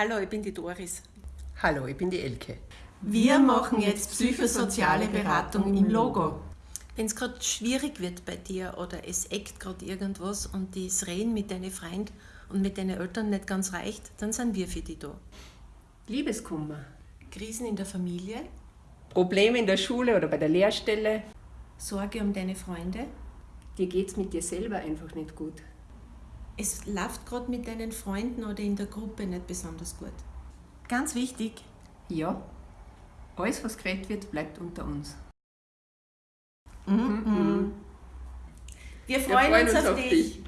Hallo, ich bin die Doris. Hallo, ich bin die Elke. Wir machen jetzt psychosoziale Beratung im Logo. Wenn es gerade schwierig wird bei dir oder es eckt gerade irgendwas und das Reden mit deinen Freunden und mit deinen Eltern nicht ganz reicht, dann sind wir für dich da. Liebeskummer. Krisen in der Familie, Probleme in der Schule oder bei der Lehrstelle. Sorge um deine Freunde. Dir geht's mit dir selber einfach nicht gut. Es läuft gerade mit deinen Freunden oder in der Gruppe nicht besonders gut. Ganz wichtig, Ja, alles, was geredet wird, bleibt unter uns. wir freuen, uns, auf dich.